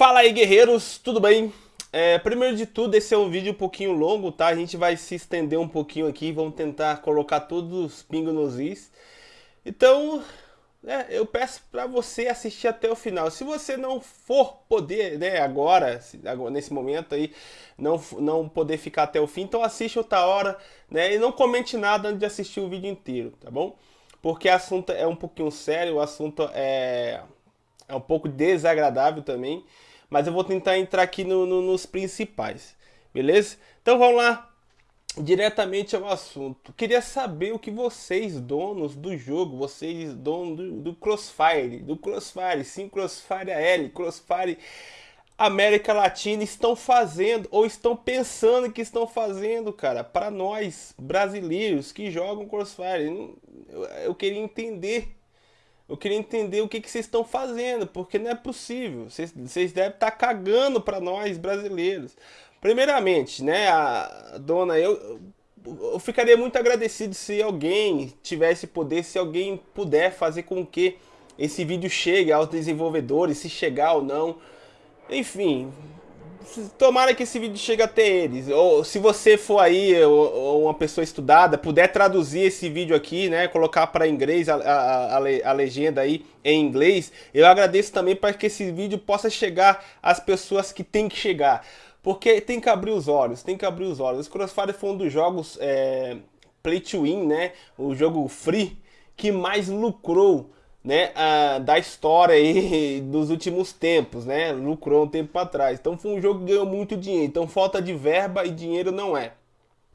Fala aí guerreiros, tudo bem? É, primeiro de tudo, esse é um vídeo um pouquinho longo, tá? A gente vai se estender um pouquinho aqui, vamos tentar colocar todos os pingos nos is. Então, é, eu peço para você assistir até o final. Se você não for poder, né, agora, nesse momento aí, não, não poder ficar até o fim, então assiste outra hora, né, e não comente nada antes de assistir o vídeo inteiro, tá bom? Porque o assunto é um pouquinho sério, o assunto é, é um pouco desagradável também, mas eu vou tentar entrar aqui no, no, nos principais, beleza? Então vamos lá, diretamente ao assunto. Queria saber o que vocês, donos do jogo, vocês, donos do, do Crossfire, do Crossfire, sim, Crossfire L, Crossfire América Latina, estão fazendo ou estão pensando que estão fazendo, cara, para nós, brasileiros que jogam Crossfire. Eu, eu, queria entender. Eu queria entender o que, que vocês estão fazendo, porque não é possível. Vocês, vocês devem estar cagando para nós, brasileiros. Primeiramente, né, a dona, eu, eu ficaria muito agradecido se alguém tivesse poder, se alguém puder fazer com que esse vídeo chegue aos desenvolvedores, se chegar ou não. Enfim, tomara que esse vídeo chegue até eles. Ou se você for aí, ou, uma pessoa estudada, puder traduzir esse vídeo aqui, né, colocar para inglês a, a, a, a, legenda aí em inglês, eu agradeço também para que esse vídeo possa chegar às pessoas que tem que chegar. Porque tem que abrir os olhos, tem que abrir os olhos. O Crossfire foi um dos jogos é, Play to Win, né? O jogo free que mais lucrou né, a, da história aí dos últimos tempos, né? Lucrou um tempo atrás. Então foi um jogo que ganhou muito dinheiro. Então falta de verba e dinheiro não é,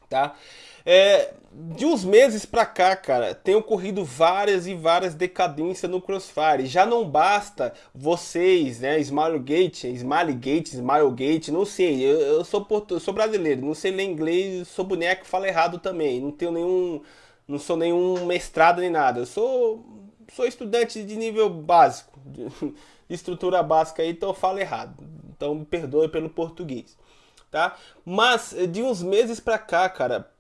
tá? É, de uns meses pra cá, cara, tem ocorrido várias e várias decadências no Crossfire. Já não basta vocês, né, Smilegate, Smilegate, Smilegate, não sei, eu, eu sou eu sou brasileiro, não sei ler inglês, sou boneco, falo errado também, não tenho nenhum, não sou nenhum mestrado nem nada, eu sou, sou estudante de nível básico, de, estrutura básica então eu falo errado, então me perdoe pelo português, tá? Mas de uns meses pra cá, cara,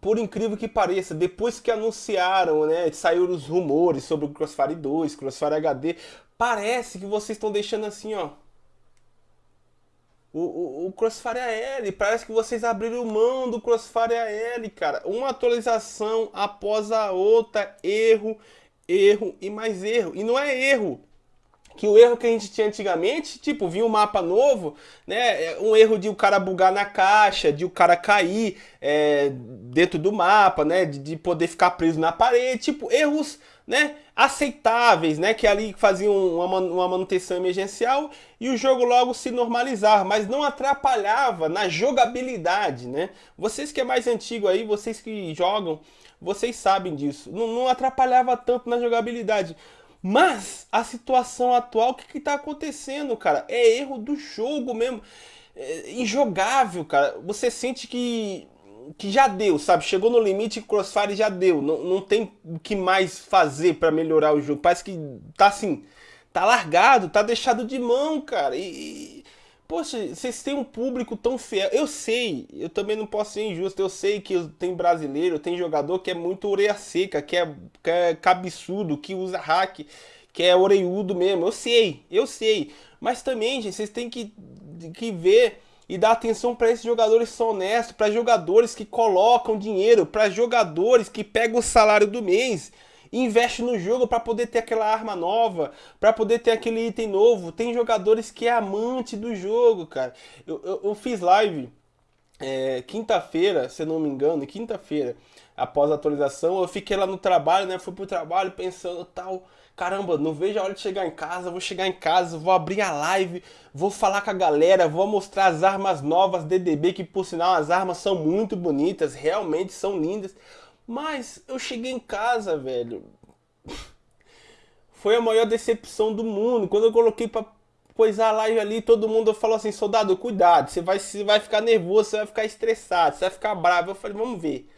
por incrível que pareça, depois que anunciaram, né, saíram os rumores sobre o Crossfire 2, Crossfire HD, parece que vocês estão deixando assim, ó. O, o, o Crossfire AL, parece que vocês abriram mão do Crossfire AL, cara. Uma atualização após a outra, erro, erro e mais erro. E não é erro que o erro que a gente tinha antigamente, tipo, vinha um mapa novo, né? É um erro de o cara bugar na caixa, de o cara cair é, dentro do mapa, né? De, de, poder ficar preso na parede, tipo, erros, né? Aceitáveis, né? Que ali faziam uma, manutenção emergencial e o jogo logo se normalizar, mas não atrapalhava na jogabilidade, né? Vocês que é mais antigo aí, vocês que jogam, vocês sabem disso. Não, não atrapalhava tanto na jogabilidade. Mas a situação atual, o que está acontecendo, cara? É erro do jogo mesmo. É injogável, cara. Você sente que que já deu, sabe? Chegou no limite, Crossfire já deu. Não, não tem o que mais fazer para melhorar o jogo. Parece que tá assim, tá largado, tá deixado de mão, cara. E, Poxa, vocês têm um público tão fiel. Eu sei, eu também não posso ser injusto. Eu sei que tem brasileiro, tem jogador que é muito orelha seca, que é, que é cabeçudo, que usa hack, que é oreiudo mesmo. Eu sei, eu sei. Mas também, gente, vocês têm que, que ver e dar atenção para esses jogadores que são honestos, para jogadores que colocam dinheiro, para jogadores que pegam o salário do mês investe no jogo para poder ter aquela arma nova, para poder ter aquele item novo. Tem jogadores que é amante do jogo, cara. Eu, eu, eu fiz live é, quinta-feira, se não me engano, quinta-feira, após a atualização, eu fiquei lá no trabalho, né? Fui pro trabalho pensando tal. Caramba, não vejo a hora de chegar em casa, vou chegar em casa, vou abrir a live, vou falar com a galera, vou mostrar as armas novas DDB, que por sinal as armas são muito bonitas, realmente são lindas. Mas eu cheguei em casa, velho. Foi a maior decepção do mundo. Quando eu coloquei pra coisar a live ali, todo mundo falou assim, soldado, cuidado, você vai, você vai ficar nervoso, você vai ficar estressado, você vai ficar bravo. Eu falei, vamos ver.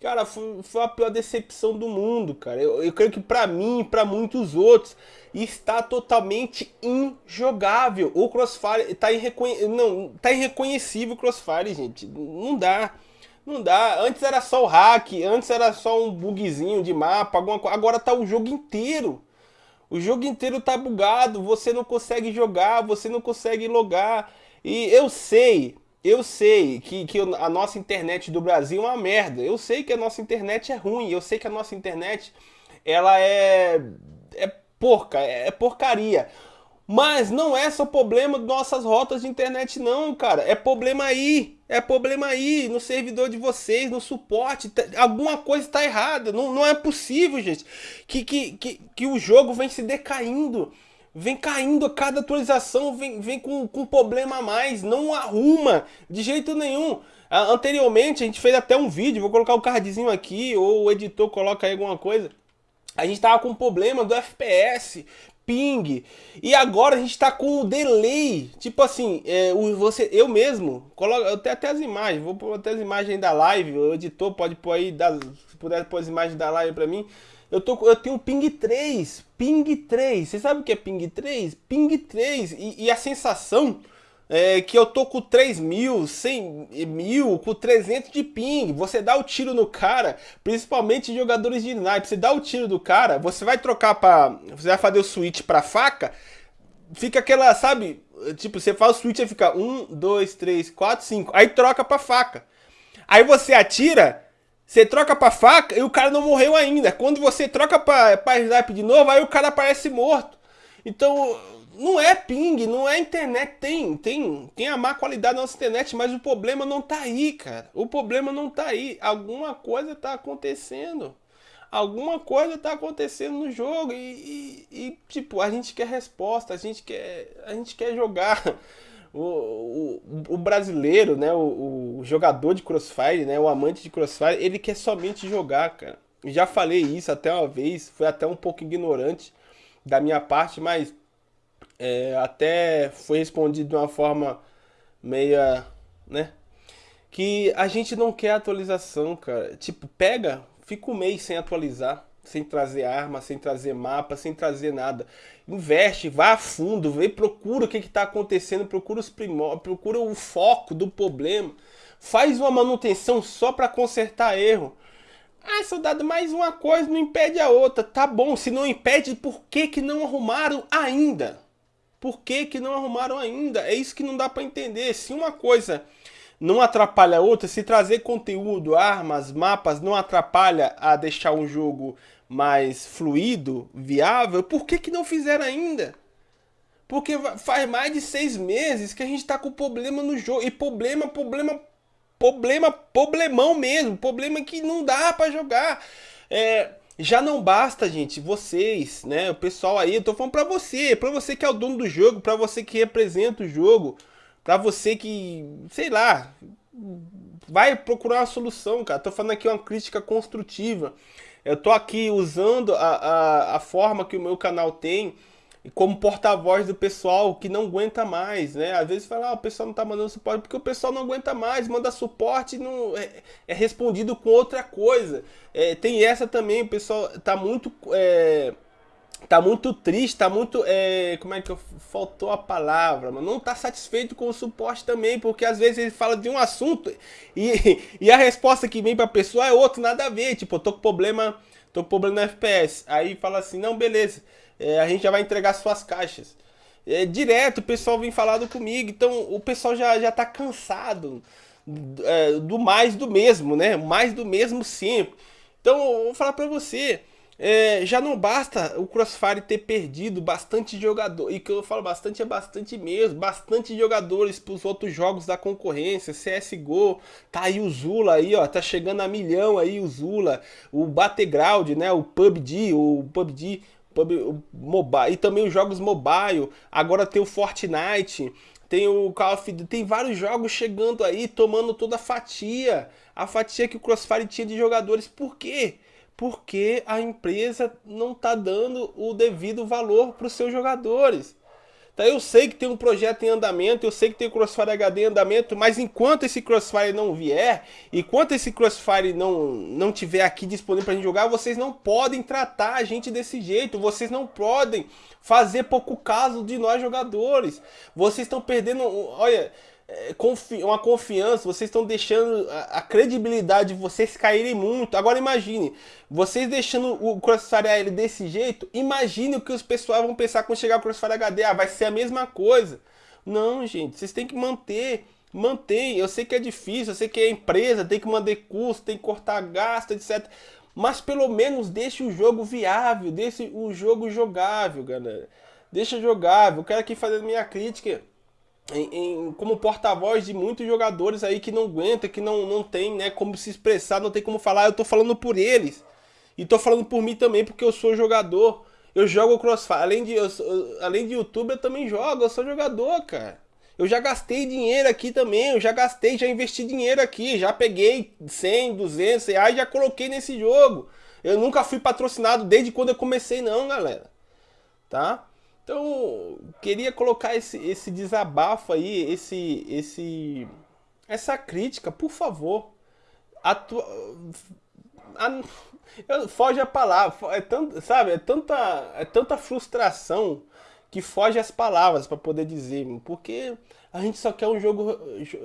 Cara, foi, foi a pior decepção do mundo, cara. Eu, eu creio que pra mim e pra muitos outros está totalmente injogável. O Crossfire tá, irreconhe... Não, tá irreconhecível o Crossfire, gente. Não dá. Não dá. Antes era só o hack, antes era só um bugzinho de mapa, alguma coisa. Agora tá o jogo inteiro. O jogo inteiro tá bugado, você não consegue jogar, você não consegue logar. E eu sei, eu sei que, que a nossa internet do Brasil é uma merda. Eu sei que a nossa internet é ruim. Eu sei que a nossa internet ela é, é porca, é porcaria. Mas não é só problema de nossas rotas de internet não, cara. É problema aí. É problema aí no servidor de vocês, no suporte. Tá, alguma coisa está errada. Não, não é possível, gente, que, que, que, que o jogo vem se decaindo. Vem caindo a cada atualização, vem, vem com, com problema a mais. Não arruma de jeito nenhum. Anteriormente a gente fez até um vídeo, vou colocar o cardzinho aqui, ou o editor coloca aí alguma coisa. A gente tava com problema do FPS, ping. E agora a gente tá com o delay. Tipo assim, é, o, você, eu mesmo, coloco, eu tenho até as imagens, vou pôr até as imagens da live, o editor pode pôr aí, das, se puder pôr as imagens da live pra mim. Eu, tô, eu tenho ping 3, ping 3. Você sabe o que é ping 3? Ping 3. E, e a sensação é, que eu tô com 3 mil, 100 mil, com 300 de ping. Você dá o tiro no cara, principalmente jogadores de sniper. Você dá o tiro do cara, você vai trocar para, você vai fazer o switch para faca, fica aquela, sabe? Tipo, você faz o switch e fica 1, 2, 3, 4, 5. Aí troca para faca. Aí você atira, você troca pra faca e o cara não morreu ainda. Quando você troca pra, pra sniper de novo, aí o cara aparece morto. Então, não é ping, não é internet. Tem, tem, tem a má qualidade da nossa internet, mas o problema não tá aí, cara. O problema não tá aí. Alguma coisa tá acontecendo. Alguma coisa tá acontecendo no jogo e, e, e tipo, a gente quer resposta, a gente quer, a gente quer jogar. O, o, o, brasileiro, né, o, o, jogador de Crossfire, né, o amante de Crossfire, ele quer somente jogar, cara. Já falei isso até uma vez, foi até um pouco ignorante da minha parte, mas é, até foi respondido de uma forma meia, né? Que a gente não quer atualização, cara. Tipo, pega, fica um mês sem atualizar, sem trazer arma, sem trazer mapa, sem trazer nada. Investe, vá a fundo, vê, procura o que está acontecendo, procura os primórdios, procura o foco do problema. Faz uma manutenção só para consertar erro. Ah, soldado, mais uma coisa não impede a outra. Tá bom, se não impede, por que, que não arrumaram ainda? Por que, que não arrumaram ainda? É isso que não dá para entender. Se uma coisa não atrapalha outra, se trazer conteúdo, armas, mapas não atrapalha a deixar um jogo mais fluido, viável, por que, que não fizeram ainda? Porque faz mais de seis meses que a gente está com problema no jogo. E problema, problema, problema, problemão mesmo. Problema que não dá para jogar. É, já não basta, gente, vocês, né, o pessoal aí, eu tô falando pra você, pra você que é o dono do jogo, pra você que representa o jogo, pra você que, sei lá, vai procurar uma solução, cara. Tô falando aqui uma crítica construtiva. Eu tô aqui usando a, a, a forma que o meu canal tem como porta-voz do pessoal que não aguenta mais, né? Às vezes fala, ah, o pessoal não tá mandando suporte porque o pessoal não aguenta mais, manda suporte não é, é respondido com outra coisa. É, tem essa também, o pessoal tá muito é, tá muito triste, tá muito é, como é que eu, faltou a palavra, mas não tá satisfeito com o suporte também, porque às vezes ele fala de um assunto e, e a resposta que vem para a pessoa é outra, nada a ver, tipo, tô com problema, tô com problema no FPS. Aí fala assim: "Não, beleza é, a gente já vai entregar suas caixas. É, direto o pessoal vem falando comigo, então o pessoal já, já tá cansado é, do mais do mesmo, né? Mais do mesmo sempre. Então, eu vou falar para você, é, já não basta o Crossfire ter perdido bastante jogador, e que eu falo bastante é bastante mesmo, bastante jogadores para os outros jogos da concorrência, CSGO, tá aí o Zula aí, ó, tá chegando a milhão aí o Zula, o Battleground, né, o PUBG, o PUBG PUB mobile, e também os jogos mobile. Agora tem o Fortnite, tem o Call of Duty, tem vários jogos chegando aí, tomando toda a fatia. A fatia que o Crossfire tinha de jogadores. Por quê? Porque a empresa não está dando o devido valor para os seus jogadores. Então eu sei que tem um projeto em andamento, eu sei que tem o Crossfire HD em andamento, mas enquanto esse Crossfire não vier, enquanto esse Crossfire não, não tiver aqui disponível para a gente jogar, vocês não podem tratar a gente desse jeito, vocês não podem fazer pouco caso de nós jogadores. Vocês estão perdendo, olha, uma confiança, vocês estão deixando a, a, credibilidade de vocês caírem muito. Agora imagine, vocês deixando o Crossfire AL desse jeito, imagine o que os pessoal vão pensar quando chegar o Crossfire HD. Ah, vai ser a mesma coisa. Não, gente, vocês têm que manter Mantém, eu sei que é difícil, eu sei que é empresa, tem que manter custo, tem que cortar gasto, etc. Mas pelo menos deixe o jogo viável, deixe o jogo jogável, galera. Deixa jogável. Eu quero aqui fazer minha crítica em, em, como porta-voz de muitos jogadores aí que não aguenta, que não, não tem né, como se expressar, não tem como falar. Eu tô falando por eles. E tô falando por mim também, porque eu sou jogador. Eu jogo Crossfire. Além de, eu, além de YouTube, eu também jogo. Eu sou jogador, cara. Eu já gastei dinheiro aqui também, eu já gastei, já investi dinheiro aqui, já peguei 100, 200 reais, já coloquei nesse jogo. Eu nunca fui patrocinado desde quando eu comecei não, galera. Tá? Então, queria colocar esse, esse desabafo aí, esse, esse, essa crítica, por favor. Atu... A... Foge a palavra, é tanto, sabe, é tanta, é tanta frustração que foge as palavras para poder dizer, porque a gente só quer um jogo,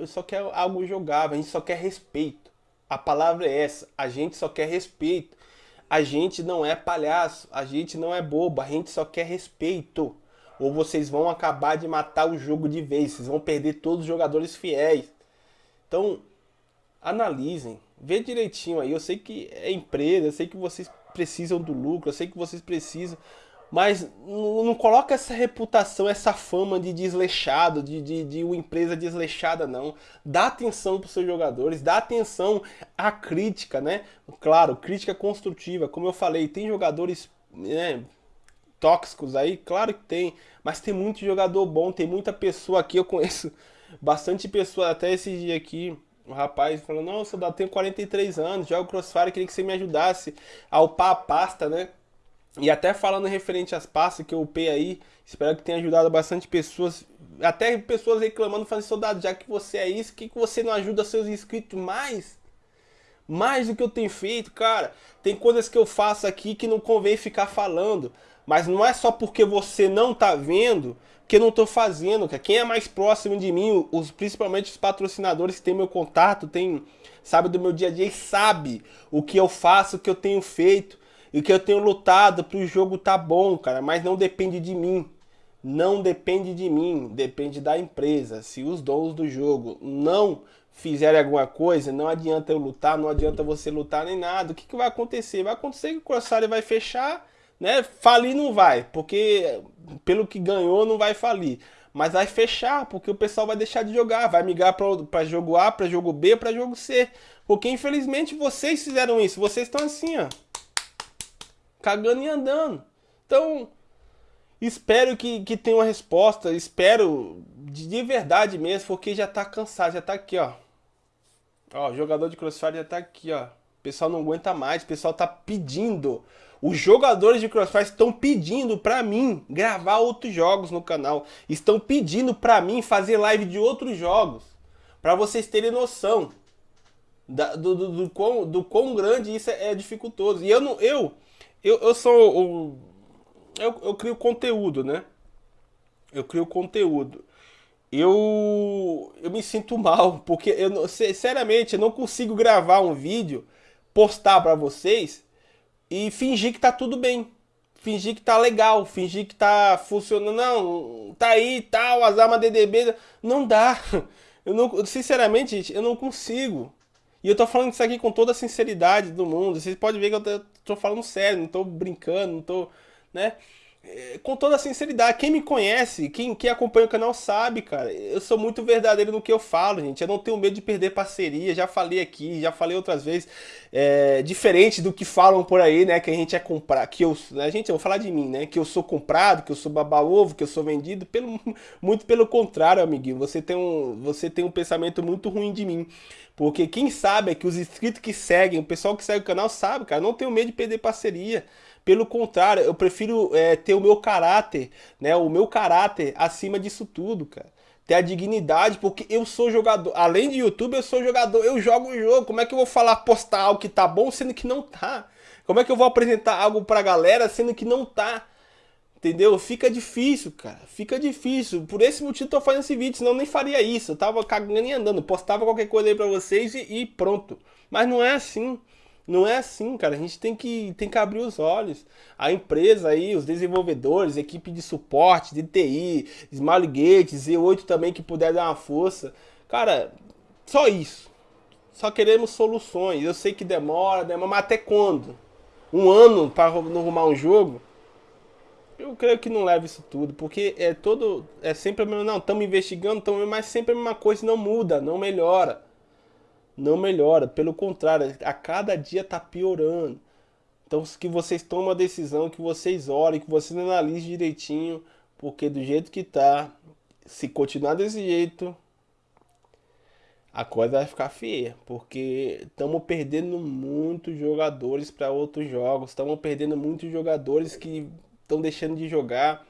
só quer algo jogável, a gente só quer respeito. A palavra é essa, a gente só quer respeito. A gente não é palhaço, a gente não é bobo, a gente só quer respeito. Ou vocês vão acabar de matar o jogo de vez, vocês vão perder todos os jogadores fiéis. Então, analisem, vê direitinho aí. Eu sei que é empresa, eu sei que vocês precisam do lucro, eu sei que vocês precisam mas não, coloca essa reputação, essa fama de desleixado, de, de, de uma empresa desleixada, não. Dá atenção para os seus jogadores, dá atenção à crítica, né? Claro, crítica construtiva. Como eu falei, tem jogadores né, tóxicos aí, claro que tem. Mas tem muito jogador bom, tem muita pessoa aqui, eu conheço bastante pessoa, até esse dia aqui, o rapaz falou, não, eu tenho 43 anos, jogo Crossfire, queria que você me ajudasse a upar a pasta, né? E até falando referente às pastas que eu upei aí, espero que tenha ajudado bastante pessoas, até pessoas reclamando, falando, soldado, já que você é isso, que, que você não ajuda seus inscritos mais? Mais do que eu tenho feito, cara. Tem coisas que eu faço aqui que não convém ficar falando. Mas não é só porque você não tá vendo que eu não tô fazendo, cara. Quem é mais próximo de mim, os, principalmente os patrocinadores que tem meu contato, tem, sabe do meu dia a dia e sabe o que eu faço, o que eu tenho feito. E que eu tenho lutado para o jogo tá bom, cara, mas não depende de mim. Não depende de mim, depende da empresa. Se os donos do jogo não fizerem alguma coisa, não adianta eu lutar, não adianta você lutar nem nada. O que, que vai acontecer? Vai acontecer que o Corsário vai fechar, né? Falir não vai, porque pelo que ganhou não vai falir. Mas vai fechar, porque o pessoal vai deixar de jogar, vai migrar para jogo A, para jogo B, para jogo C. Porque infelizmente vocês fizeram isso, vocês estão assim, ó cagando e andando. Então, espero que, que tenha uma resposta, espero de, de verdade mesmo, porque já tá cansado, já tá aqui, ó. Ó, jogador de Crossfire já tá aqui, ó. O pessoal não aguenta mais, o pessoal tá pedindo. Os jogadores de Crossfire estão pedindo pra mim gravar outros jogos no canal. Estão pedindo pra mim fazer live de outros jogos. Pra vocês terem noção da, do, do, do, quão, do quão grande isso é, é dificultoso. E eu não. Eu, eu, eu sou o. Eu, eu crio conteúdo, né? Eu crio conteúdo. Eu, eu me sinto mal, porque eu, seriamente, eu não consigo gravar um vídeo, postar para vocês e fingir que tá tudo bem. Fingir que tá legal, fingir que tá funcionando. Não, tá aí, tal, tá, as armas DDB. Não dá. Eu não, sinceramente, gente, eu não consigo. E eu tô falando isso aqui com toda a sinceridade do mundo. Vocês podem ver que eu tô, falando sério, não tô brincando, não tô, né? É, com toda a sinceridade, quem me conhece, quem, quem acompanha o canal sabe, cara, eu sou muito verdadeiro no que eu falo, gente. Eu não tenho medo de perder parceria, já falei aqui, já falei outras vezes. É, diferente do que falam por aí, né? Que a gente é comprar, que eu, né, gente, eu vou falar de mim, né? Que eu sou comprado, que eu sou baba-ovo, que eu sou vendido. Pelo, muito pelo contrário, amiguinho. Você tem, um, você tem um pensamento muito ruim de mim. Porque quem sabe é que os inscritos que seguem, o pessoal que segue o canal sabe, cara, não tenho medo de perder parceria. Pelo contrário, eu prefiro é, ter o meu caráter, né? O meu caráter acima disso tudo, cara. Ter a dignidade, porque eu sou jogador. Além de YouTube, eu sou jogador. Eu jogo o jogo. Como é que eu vou falar, postar algo que tá bom, sendo que não tá? Como é que eu vou apresentar algo pra galera, sendo que não tá? Entendeu? Fica difícil, cara. Fica difícil. Por esse motivo tô fazendo esse vídeo, senão nem faria isso. Eu tava cagando e andando. Postava qualquer coisa aí pra vocês e, e, pronto. Mas não é assim. Não é assim, cara. A gente tem que, tem que abrir os olhos. A empresa aí, os desenvolvedores, equipe de suporte, de TI, Smart Gates, Z8 também que puder dar uma força. Cara, só isso. Só queremos soluções. Eu sei que demora, demora, mas até quando? Um ano para arrumar um jogo? Eu creio que não leva isso tudo, porque é todo. É sempre a mesma. Não, estamos investigando, tamo, mas sempre a mesma coisa não muda, não melhora. Não melhora, pelo contrário, a cada dia está piorando. Então que vocês tomem a decisão, que vocês olhem, que vocês analisem direitinho, porque do jeito que tá, se continuar desse jeito, a coisa vai ficar feia, porque estamos perdendo muitos jogadores para outros jogos, estamos perdendo muitos jogadores que estão deixando de jogar,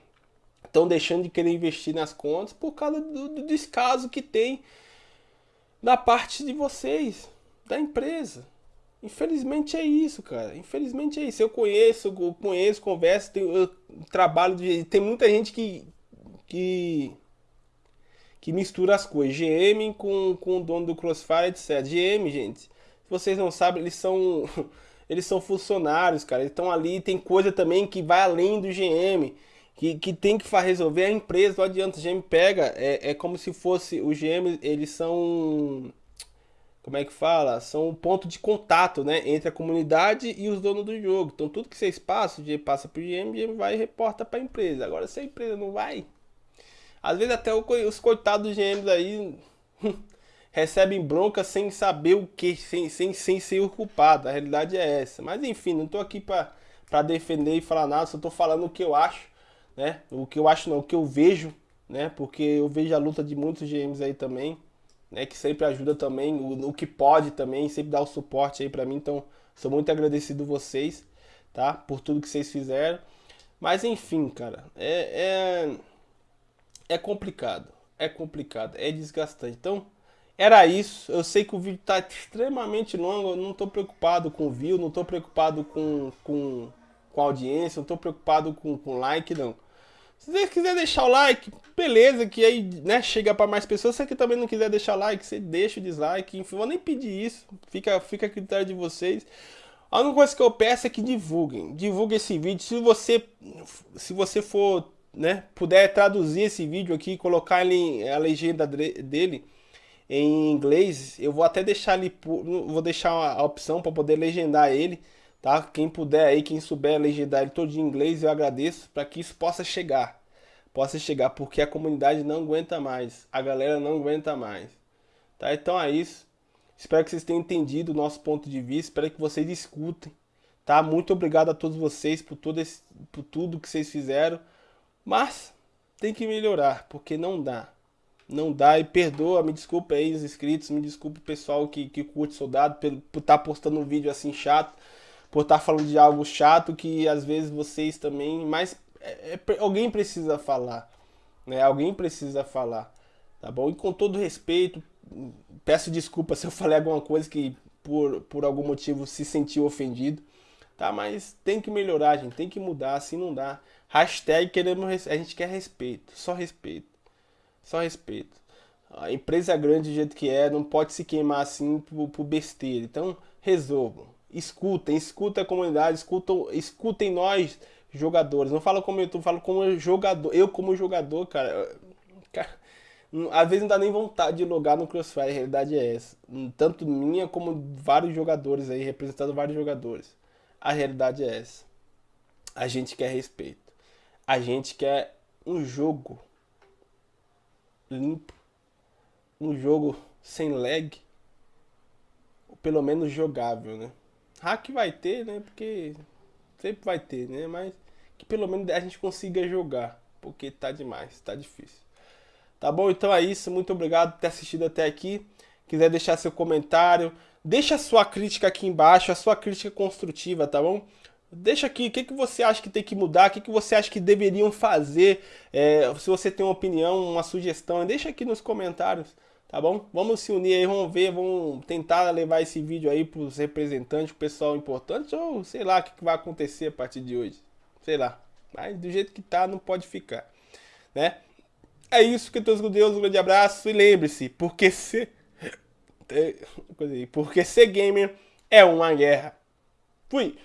estão deixando de querer investir nas contas por causa do, do descaso que tem da parte de vocês, da empresa. Infelizmente é isso, cara. Infelizmente é isso. Eu conheço, eu conheço, converso, tenho, eu trabalho de, tem muita gente que que que mistura as coisas, GM com, com o dono do Crossfire, etc. GM, gente, se vocês não sabem, eles são eles são funcionários, cara. Eles estão ali, tem coisa também que vai além do GM, que, que tem que resolver a empresa, não adianta. O GM pega, é, é como se fosse, os GM, eles são, como é que fala? São um ponto de contato, né, entre a comunidade e os donos do jogo. Então tudo que vocês passam, o GM passa pro GM, o GM vai e reporta para a empresa. Agora se a empresa não vai, às vezes até os coitados dos GMs aí recebem bronca sem saber o que, sem, sem, sem ser o culpado. A realidade é essa. Mas enfim, não estou aqui para defender e falar nada, só estou falando o que eu acho, né? O que eu acho não, o que eu vejo, né? Porque eu vejo a luta de muitos GMs aí também, né? Que sempre ajuda também, o, o que pode também, sempre dá o suporte aí para mim. Então, sou muito agradecido vocês, tá? Por tudo que vocês fizeram. Mas enfim, cara, é, é, é complicado. É complicado, é desgastante. Então, era isso. Eu sei que o vídeo está extremamente longo. Eu não estou preocupado com view, não estou preocupado com, com, com audiência, não estou preocupado com, com like, não. Se você quiser deixar o like, beleza, que aí né, chega para mais pessoas. Se você também não quiser deixar like, você deixa o dislike. Enfim, vou nem pedir isso. Fica, fica a critério de vocês. A única coisa que eu peço é que divulguem. Divulguem esse vídeo. Se você, se você for, né, puder traduzir esse vídeo aqui, colocar ele, a legenda dele em inglês, eu vou até deixar ali, vou deixar a opção para poder legendar ele, tá? Quem puder aí, quem souber legendar ele todo em inglês, eu agradeço para que isso possa chegar. Possa chegar, porque a comunidade não aguenta mais, a galera não aguenta mais. Tá? Então é isso. Espero que vocês tenham entendido o nosso ponto de vista, espero que vocês escutem. Tá? Muito obrigado a todos vocês por, todo esse, por tudo que vocês fizeram. Mas tem que melhorar, porque não dá não dá. E perdoa, me desculpa aí os inscritos, me desculpa o pessoal que, que curte Soldado por estar tá postando um vídeo assim chato, por estar tá falando de algo chato que às vezes vocês também. Mas é, é, alguém precisa falar, né? Alguém precisa falar, tá bom? E com todo respeito, peço desculpa se eu falei alguma coisa que por, por algum motivo se sentiu ofendido, tá? Mas tem que melhorar, gente, tem que mudar, assim não dá. Hashtag queremos, a gente quer respeito, só respeito. Só respeito. A empresa é grande do jeito que é, não pode se queimar assim por, por besteira. Então, resolvam. Escutem, escutem a comunidade, escutam, escutem nós, jogadores. Não falo como tô, falo como jogador. Eu como jogador, cara, cara às vezes não dá nem vontade de logar no Crossfire, a realidade é essa. Tanto minha como vários jogadores aí, representando vários jogadores. A realidade é essa. A gente quer respeito. A gente quer um jogo limpo, um jogo sem lag, ou pelo menos jogável, né? Hack vai ter, né? Porque sempre vai ter, né? Mas que pelo menos a gente consiga jogar, porque tá demais, tá difícil. Tá bom? Então é isso, muito obrigado por ter assistido até aqui. Quiser deixar seu comentário, deixa sua crítica aqui embaixo, a sua crítica construtiva, tá bom? Deixa aqui, o que, que você acha que tem que mudar, o que, que você acha que deveriam fazer, é, se você tem uma opinião, uma sugestão, deixa aqui nos comentários, tá bom? Vamos se unir aí, vamos ver, vamos tentar levar esse vídeo aí para os representantes, o pessoal importante, ou sei lá o que, que vai acontecer a partir de hoje, sei lá. Mas do jeito que tá, não pode ficar, né? É isso, que todos com Deus, um grande abraço e lembre-se, porque ser porque ser gamer é uma guerra. Fui!